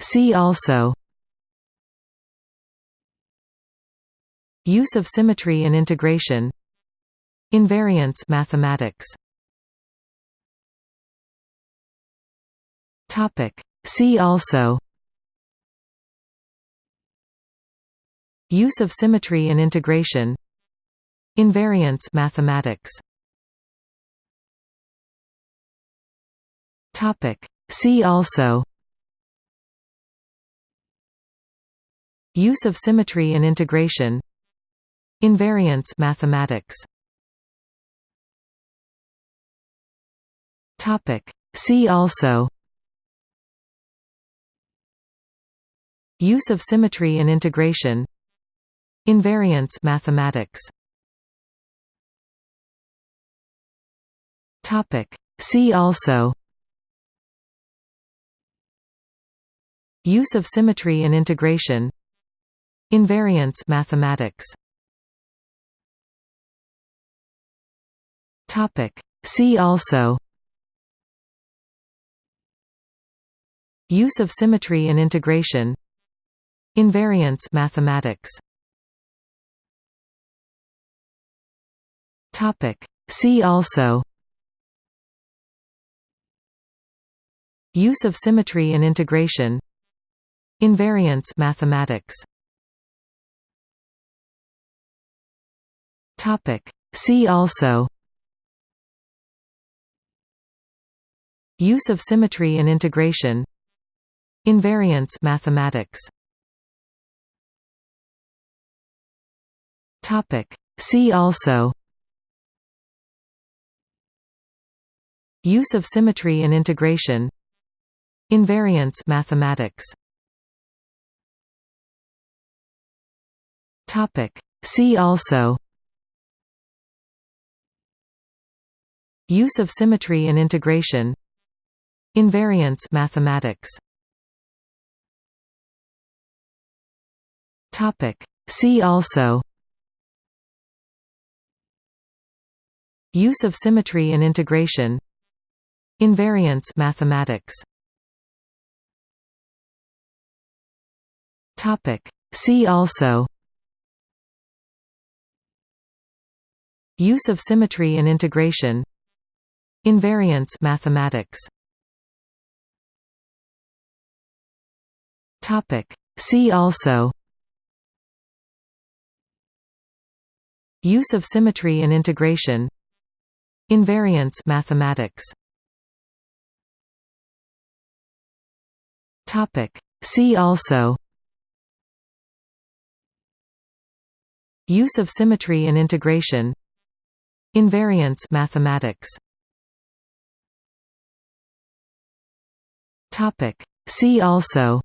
See also Use of symmetry in integration Invariance mathematics Topic. See also Use of symmetry in integration Invariance mathematics Topic. See also Use of symmetry in integration Invariance mathematics. See also Use of symmetry in integration Invariance mathematics. See also Use of symmetry in integration Invariance mathematics. Topic. See also. Use of symmetry in integration. Invariance mathematics. Topic. See also. Use of symmetry in integration. Invariance mathematics Topic. See also. Use of symmetry in integration. Invariance mathematics. Topic. See also. Use of symmetry in integration. Invariance mathematics. Topic. See also Use of symmetry in integration Invariance mathematics. See also Use of symmetry in integration Invariance mathematics. Topic. See also Use of symmetry in integration Invariance mathematics. Topic. See also. Use of symmetry in integration. Invariance mathematics. Topic. See also. Use of symmetry in integration. Invariance mathematics Topic. See also.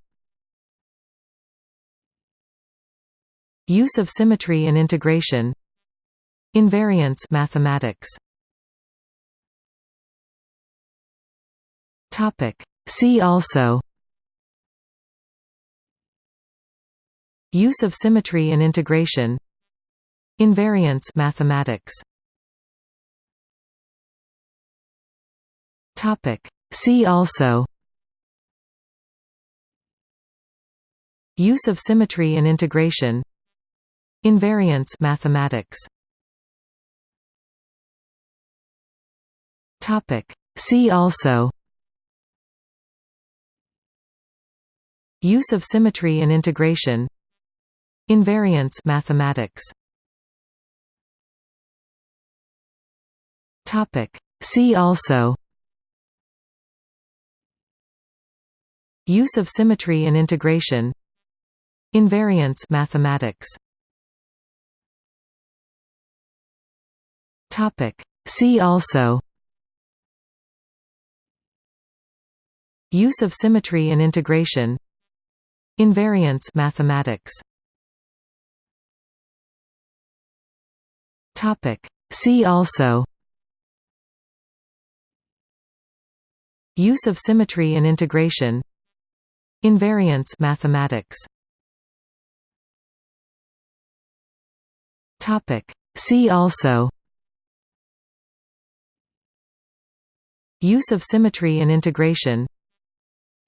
Use of symmetry in integration. Invariance mathematics. Topic. See also. Use of symmetry in integration. Invariance mathematics. Topic. See also Use of symmetry in integration. Invariance mathematics. See also. Use of symmetry in integration. Invariance mathematics. See also. Use of symmetry in integration Invariance mathematics. Topic. See also. Use of symmetry in integration. Invariance mathematics. Topic. See also. Use of symmetry in integration. Invariance mathematics Topic. See also Use of symmetry in integration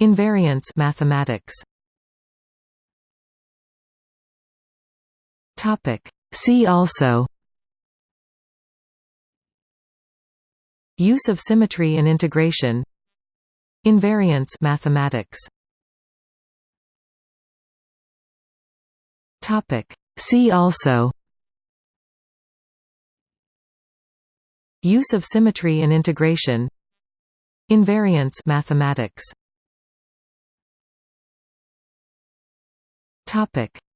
Invariance mathematics Topic. See also Use of symmetry and integration Invariance mathematics Topic. See also Use of symmetry in integration. Invariance mathematics.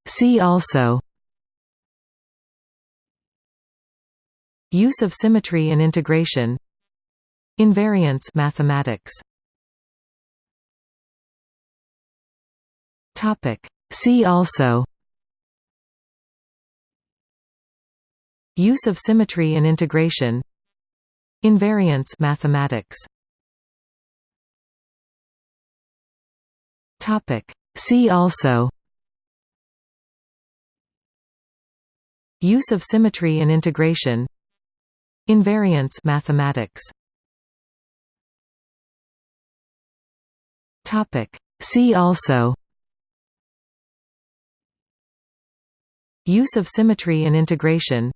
See also. Use of symmetry in integration. Invariance mathematics. See also. Use of symmetry and integration Invariance mathematics. Topic. See also. Use of symmetry and integration. Invariance mathematics. Topic. See also. Use of symmetry and integration.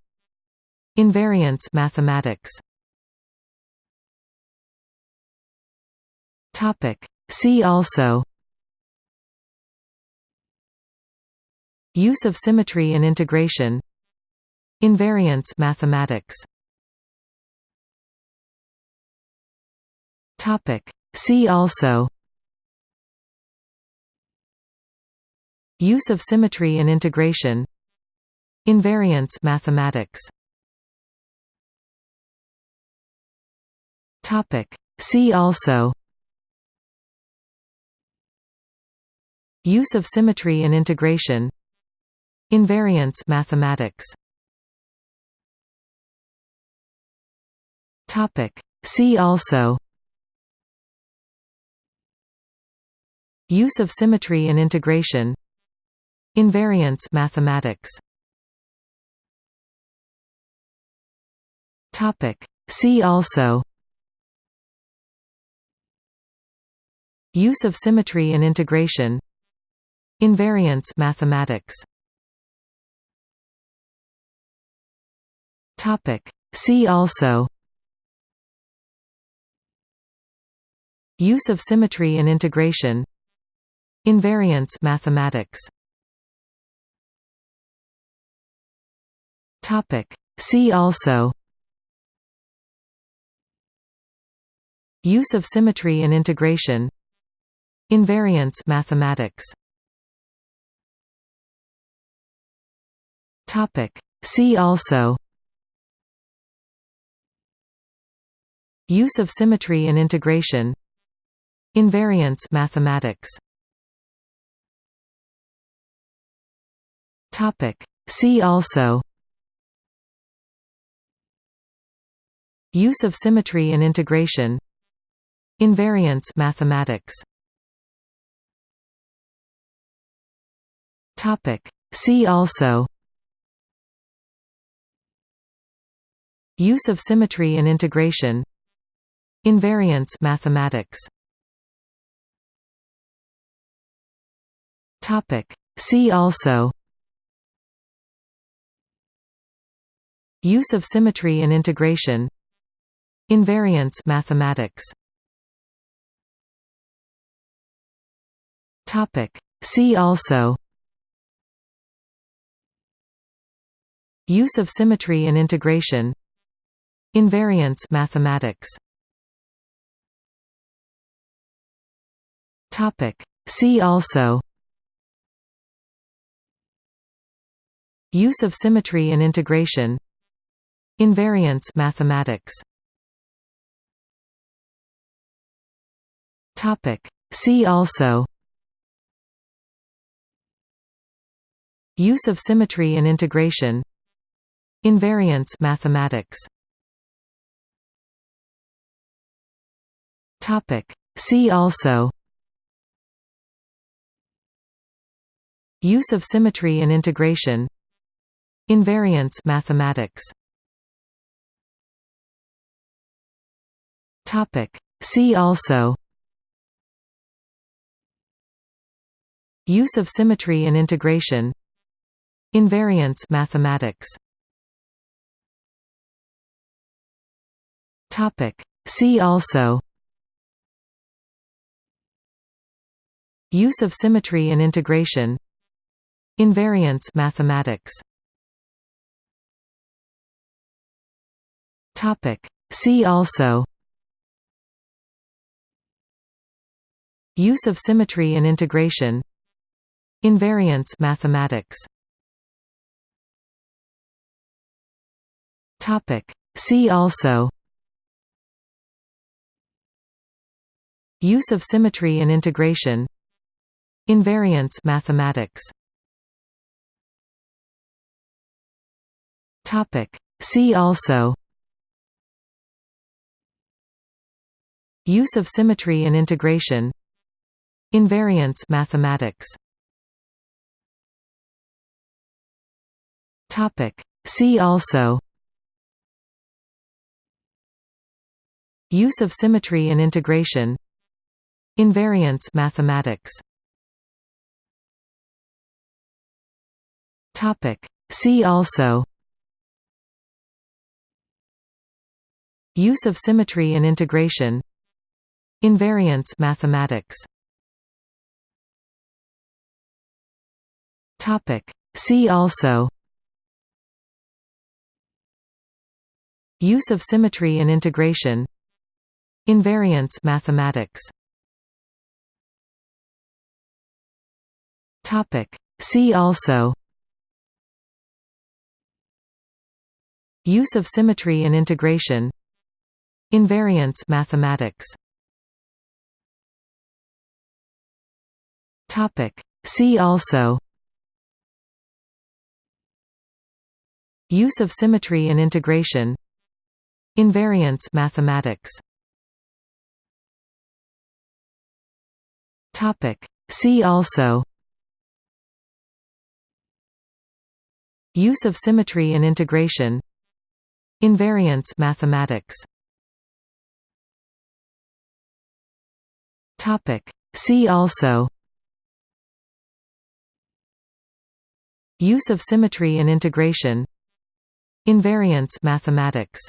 Invariance mathematics Topic. See also. Use of symmetry and integration. Invariance mathematics. Topic. See also. Use of symmetry and integration. Invariance mathematics. Topic. See also Use of symmetry and integration Invariance mathematics. See also Use of symmetry and integration Invariance mathematics. Topic. See also Use of symmetry and integration Invariance mathematics. Topic. See also. Use of symmetry in integration. Invariance mathematics. Topic. See also. Use of symmetry in integration. Invariance mathematics Topic. See also Use of symmetry in integration Invariance mathematics Topic. See also Use of symmetry and integration Invariance mathematics Topic. See also Use of symmetry in integration. Invariance mathematics. See also. Use of symmetry in integration. Invariance mathematics. See also. Use of symmetry and integration Invariance mathematics. Topic. See also. Use of symmetry in integration. Invariance mathematics. Topic. See also. Use of symmetry in integration. Invariance mathematics Topic. See also Use of symmetry in integration Invariance mathematics Topic. See also Use of symmetry and integration Invariance mathematics Topic. See also Use of symmetry in integration. Invariance mathematics. See also. Use of symmetry in integration. Invariance mathematics. See also. Use of symmetry and integration Invariance mathematics. Topic. See also. Use of symmetry in integration. Invariance mathematics. Topic. See also. Use of symmetry in integration. Invariance mathematics Topic. See also. Use of symmetry and integration. Invariance mathematics. Topic. See also. Use of symmetry and integration. Invariance mathematics. Topic. See also Use of symmetry and integration Invariance mathematics. See also. Use of symmetry and integration Invariance mathematics. Topic. See also. Use of symmetry and integration Invariance mathematics. Topic. See also. Use of symmetry in integration. Invariance mathematics